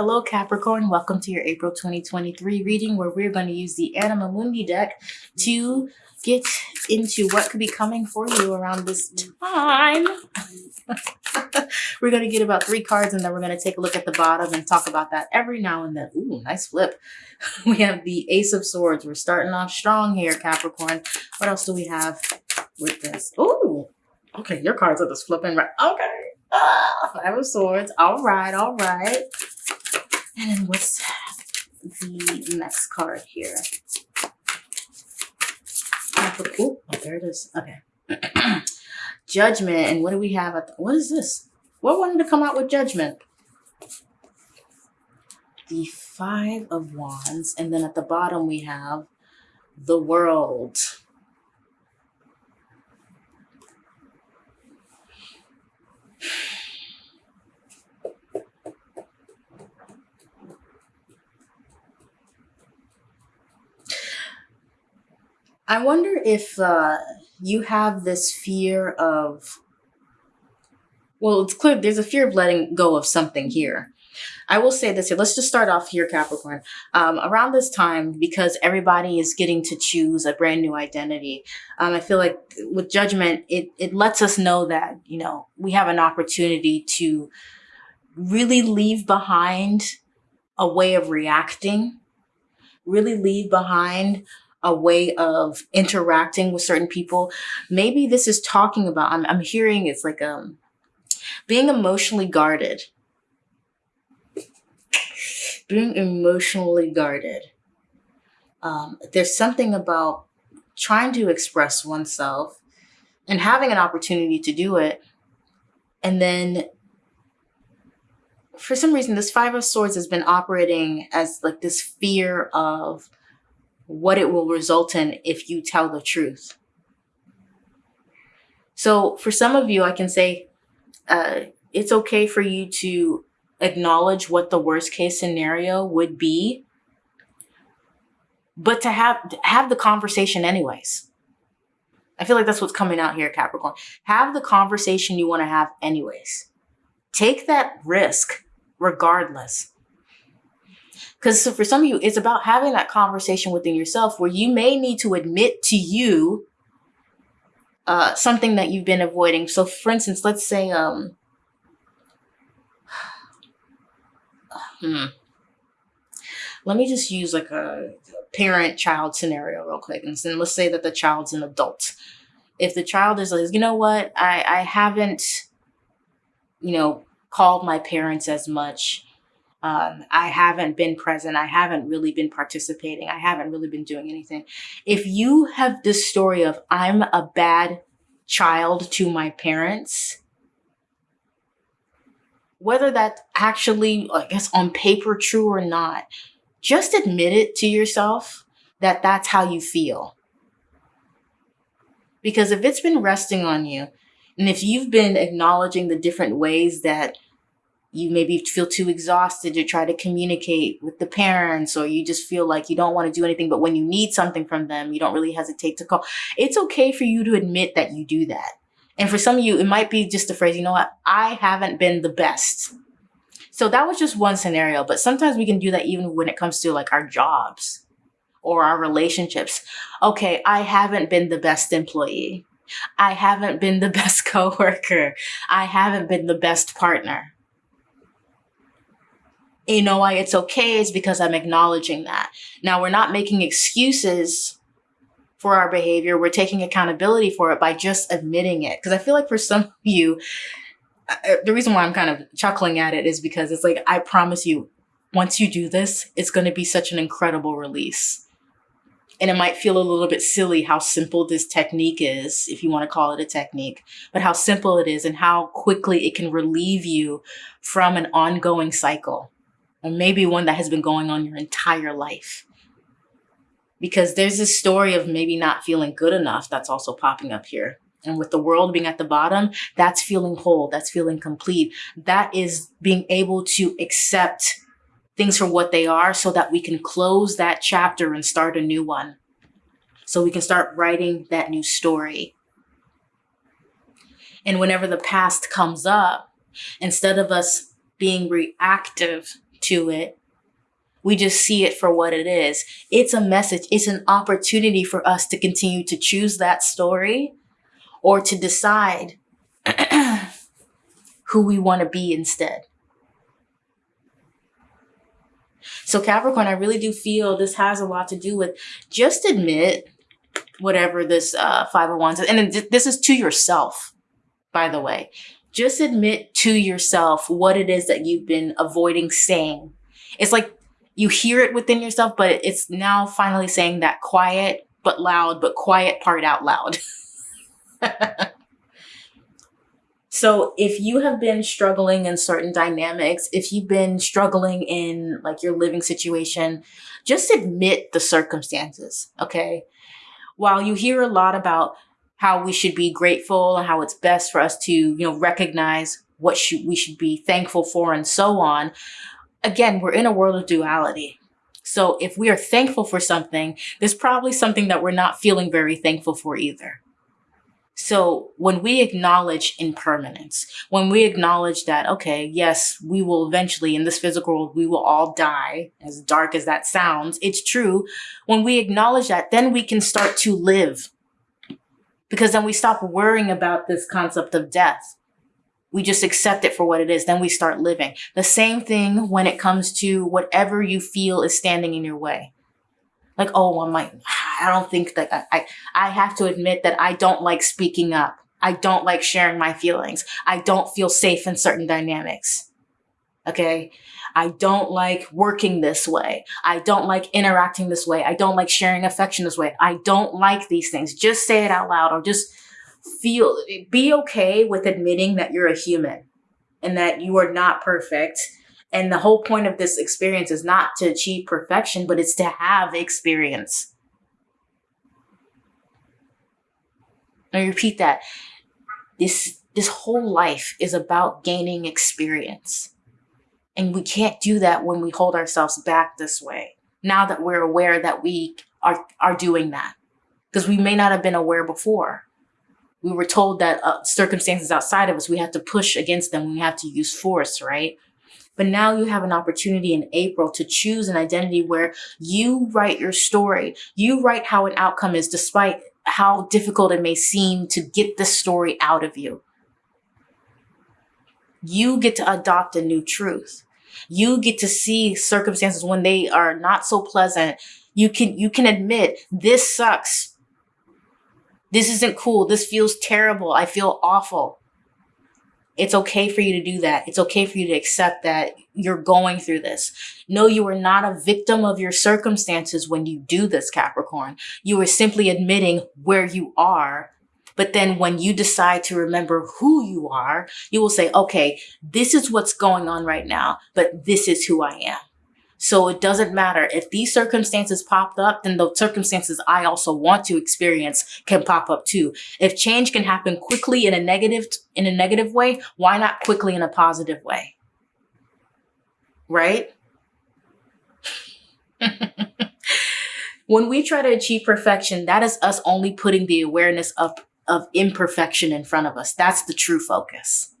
Hello Capricorn, welcome to your April 2023 reading where we're going to use the Anima Mundi deck to get into what could be coming for you around this time. we're going to get about three cards and then we're going to take a look at the bottom and talk about that every now and then. Ooh, nice flip. We have the Ace of Swords. We're starting off strong here, Capricorn. What else do we have with this? Ooh, okay, your cards are just flipping right. Okay. Ah, Five of Swords. All right, all right. And then what's the next card here? Oh, there it is. Okay. judgment. And what do we have? At what is this? What wanted to come out with judgment? The Five of Wands. And then at the bottom we have the world. I wonder if uh, you have this fear of, well, it's clear there's a fear of letting go of something here. I will say this here. Let's just start off here, Capricorn. Um, around this time, because everybody is getting to choose a brand new identity, um, I feel like with judgment, it, it lets us know that, you know, we have an opportunity to really leave behind a way of reacting, really leave behind a way of interacting with certain people. Maybe this is talking about, I'm, I'm hearing it's like um, being emotionally guarded. Being emotionally guarded. Um, there's something about trying to express oneself and having an opportunity to do it. And then for some reason, this Five of Swords has been operating as like this fear of what it will result in if you tell the truth. So for some of you, I can say uh, it's okay for you to acknowledge what the worst case scenario would be, but to have have the conversation anyways. I feel like that's what's coming out here, Capricorn. Have the conversation you want to have anyways. Take that risk regardless. Because so for some of you, it's about having that conversation within yourself where you may need to admit to you uh, something that you've been avoiding. So for instance, let's say, um, hmm, let me just use like a parent-child scenario real quick. And then let's say that the child's an adult. If the child is like, you know what, I, I haven't, you know, called my parents as much um, I haven't been present. I haven't really been participating. I haven't really been doing anything. If you have this story of I'm a bad child to my parents, whether that's actually, I guess, on paper true or not, just admit it to yourself that that's how you feel. Because if it's been resting on you, and if you've been acknowledging the different ways that you maybe feel too exhausted to try to communicate with the parents or you just feel like you don't want to do anything but when you need something from them you don't really hesitate to call. It's okay for you to admit that you do that. And for some of you it might be just a phrase you know what? I haven't been the best. So that was just one scenario but sometimes we can do that even when it comes to like our jobs or our relationships. Okay i haven't been the best employee. I haven't been the best coworker. I haven't been the best partner you know why it's okay is because I'm acknowledging that. Now we're not making excuses for our behavior. We're taking accountability for it by just admitting it. Because I feel like for some of you, uh, uh, the reason why I'm kind of chuckling at it is because it's like, I promise you, once you do this, it's going to be such an incredible release. And it might feel a little bit silly how simple this technique is, if you want to call it a technique, but how simple it is and how quickly it can relieve you from an ongoing cycle or maybe one that has been going on your entire life. Because there's this story of maybe not feeling good enough that's also popping up here. And with the world being at the bottom, that's feeling whole, that's feeling complete. That is being able to accept things for what they are so that we can close that chapter and start a new one. So we can start writing that new story. And whenever the past comes up, instead of us being reactive to it. We just see it for what it is. It's a message. It's an opportunity for us to continue to choose that story or to decide who we want to be instead. So Capricorn, I really do feel this has a lot to do with just admit whatever this uh, five of wands is. And this is to yourself, by the way. Just admit to yourself what it is that you've been avoiding saying. It's like you hear it within yourself, but it's now finally saying that quiet but loud, but quiet part out loud. So if you have been struggling in certain dynamics, if you've been struggling in like your living situation, just admit the circumstances, okay? While you hear a lot about how we should be grateful and how it's best for us to, you know, recognize what should, we should be thankful for and so on, again, we're in a world of duality. So if we are thankful for something, there's probably something that we're not feeling very thankful for either. So when we acknowledge impermanence, when we acknowledge that, okay, yes, we will eventually in this physical world, we will all die, as dark as that sounds, it's true. When we acknowledge that, then we can start to live because then we stop worrying about this concept of death. We just accept it for what it is. Then we start living. The same thing when it comes to whatever you feel is standing in your way like, oh, I might, I don't think that I, I, I have to admit that I don't like speaking up. I don't like sharing my feelings. I don't feel safe in certain dynamics. Okay. I don't like working this way. I don't like interacting this way. I don't like sharing affection this way. I don't like these things. Just say it out loud or just feel, be okay with admitting that you're a human and that you are not perfect and the whole point of this experience is not to achieve perfection, but it's to have experience. I repeat that. This, this whole life is about gaining experience. And we can't do that when we hold ourselves back this way. Now that we're aware that we are, are doing that. Because we may not have been aware before. We were told that uh, circumstances outside of us, we have to push against them. We have to use force, right? But now you have an opportunity in April to choose an identity where you write your story. You write how an outcome is despite how difficult it may seem to get the story out of you. You get to adopt a new truth. You get to see circumstances when they are not so pleasant. You can, you can admit this sucks. This isn't cool. This feels terrible. I feel awful. It's okay for you to do that. It's okay for you to accept that you're going through this. No, you are not a victim of your circumstances when you do this, Capricorn. You are simply admitting where you are. But then when you decide to remember who you are, you will say, okay, this is what's going on right now, but this is who I am. So it doesn't matter. If these circumstances popped up, then the circumstances I also want to experience can pop up too. If change can happen quickly in a negative, in a negative way, why not quickly in a positive way? Right? when we try to achieve perfection, that is us only putting the awareness of, of imperfection in front of us. That's the true focus.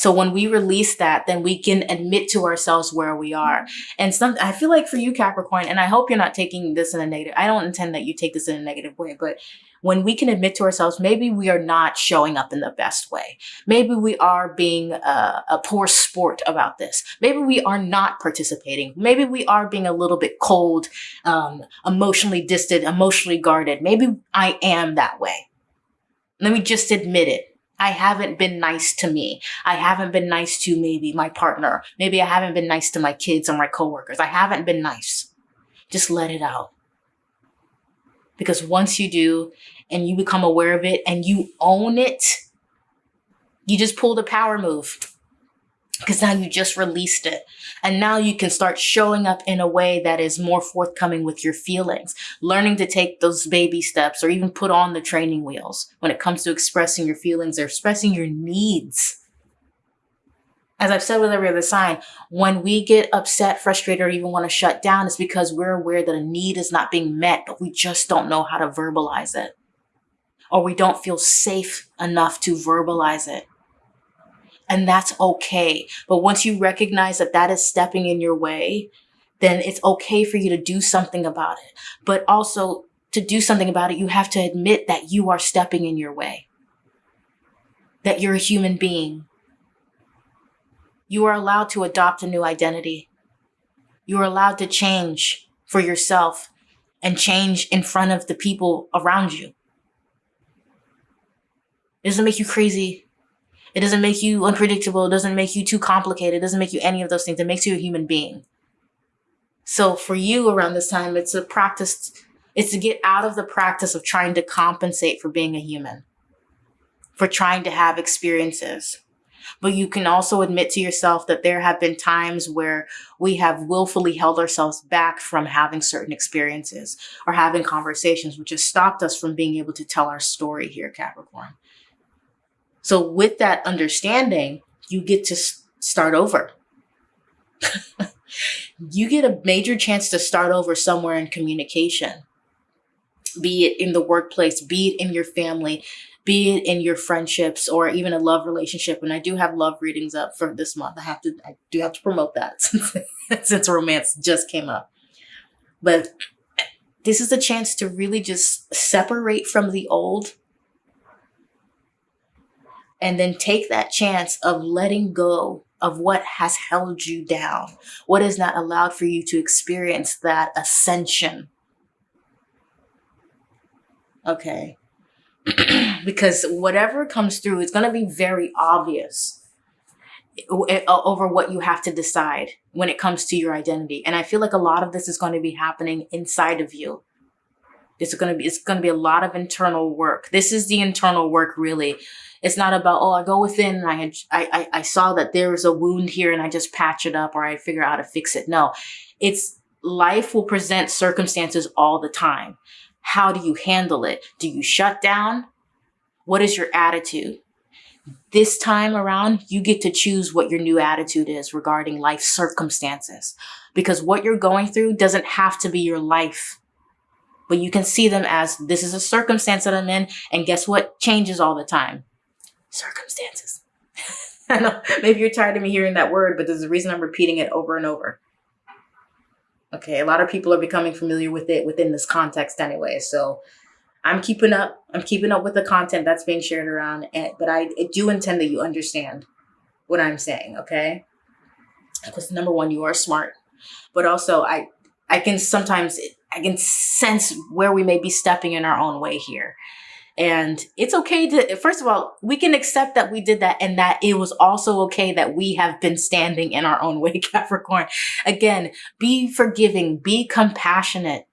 So when we release that, then we can admit to ourselves where we are. And some, I feel like for you, Capricorn, and I hope you're not taking this in a negative, I don't intend that you take this in a negative way, but when we can admit to ourselves, maybe we are not showing up in the best way. Maybe we are being a, a poor sport about this. Maybe we are not participating. Maybe we are being a little bit cold, um, emotionally distant, emotionally guarded. Maybe I am that way. Let me just admit it. I haven't been nice to me. I haven't been nice to maybe my partner. Maybe I haven't been nice to my kids or my coworkers. I haven't been nice. Just let it out. Because once you do and you become aware of it and you own it, you just pull the power move because now you just released it. And now you can start showing up in a way that is more forthcoming with your feelings, learning to take those baby steps or even put on the training wheels when it comes to expressing your feelings or expressing your needs. As I've said with every other sign, when we get upset, frustrated, or even want to shut down, it's because we're aware that a need is not being met, but we just don't know how to verbalize it. Or we don't feel safe enough to verbalize it. And that's okay. But once you recognize that that is stepping in your way, then it's okay for you to do something about it. But also to do something about it, you have to admit that you are stepping in your way, that you're a human being. You are allowed to adopt a new identity. You are allowed to change for yourself and change in front of the people around you. It doesn't make you crazy. It doesn't make you unpredictable. It doesn't make you too complicated. It doesn't make you any of those things. It makes you a human being. So for you around this time, it's a practice, it's to get out of the practice of trying to compensate for being a human, for trying to have experiences. But you can also admit to yourself that there have been times where we have willfully held ourselves back from having certain experiences or having conversations, which has stopped us from being able to tell our story here, Capricorn. So with that understanding, you get to start over. you get a major chance to start over somewhere in communication, be it in the workplace, be it in your family, be it in your friendships or even a love relationship. And I do have love readings up for this month. I have to, I do have to promote that since, since romance just came up. But this is a chance to really just separate from the old and then take that chance of letting go of what has held you down, what has not allowed for you to experience that ascension. Okay. because whatever comes through is going to be very obvious eh, over what you have to decide when it comes to your identity. And I feel like a lot of this is going to be happening inside of you. It's going to be, it's going to be a lot of internal work. This is the internal work really it's not about, oh, I go within and I, I, I, saw that there was a wound here and I just patch it up or I figure out how to fix it. No, it's life will present circumstances all the time. How do you handle it? Do you shut down? What is your attitude? This time around, you get to choose what your new attitude is regarding life circumstances because what you're going through doesn't have to be your life but you can see them as this is a circumstance that I'm in. And guess what changes all the time? Circumstances. I know maybe you're tired of me hearing that word, but there's a reason I'm repeating it over and over. Okay, a lot of people are becoming familiar with it within this context anyway. So I'm keeping up. I'm keeping up with the content that's being shared around, and, but I, I do intend that you understand what I'm saying. Okay, because number one, you are smart, but also I I can sometimes I can sense where we may be stepping in our own way here. And it's okay to, first of all, we can accept that we did that and that it was also okay that we have been standing in our own way, Capricorn. Again, be forgiving, be compassionate,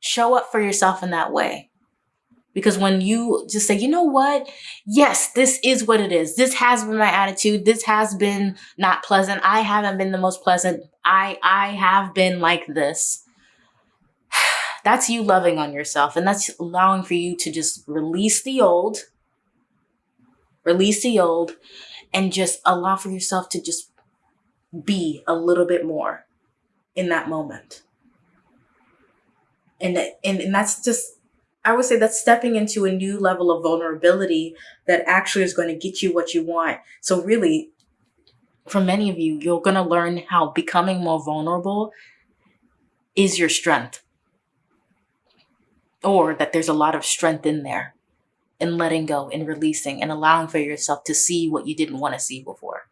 show up for yourself in that way. Because when you just say, you know what? Yes, this is what it is. This has been my attitude. This has been not pleasant. I haven't been the most pleasant. I, I have been like this that's you loving on yourself and that's allowing for you to just release the old, release the old and just allow for yourself to just be a little bit more in that moment. And, and, and that's just, I would say that's stepping into a new level of vulnerability that actually is going to get you what you want. So really, for many of you, you're going to learn how becoming more vulnerable is your strength or that there's a lot of strength in there in letting go and releasing and allowing for yourself to see what you didn't want to see before.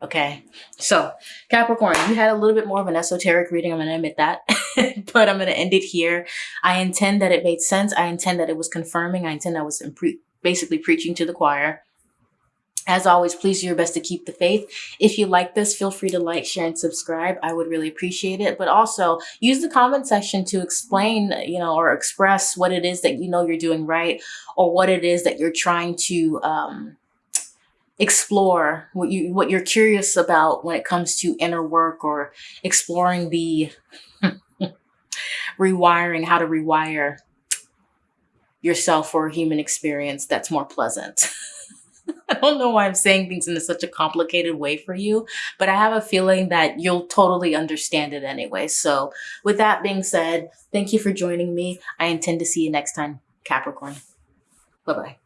Okay, so Capricorn, you had a little bit more of an esoteric reading. I'm going to admit that, but I'm going to end it here. I intend that it made sense. I intend that it was confirming. I intend I was basically preaching to the choir. As always, please do your best to keep the faith. If you like this, feel free to like, share, and subscribe. I would really appreciate it. But also use the comment section to explain, you know, or express what it is that you know you're doing right or what it is that you're trying to um, explore, what, you, what you're curious about when it comes to inner work or exploring the rewiring, how to rewire yourself for a human experience that's more pleasant. I don't know why I'm saying things in such a complicated way for you, but I have a feeling that you'll totally understand it anyway. So with that being said, thank you for joining me. I intend to see you next time, Capricorn. Bye-bye.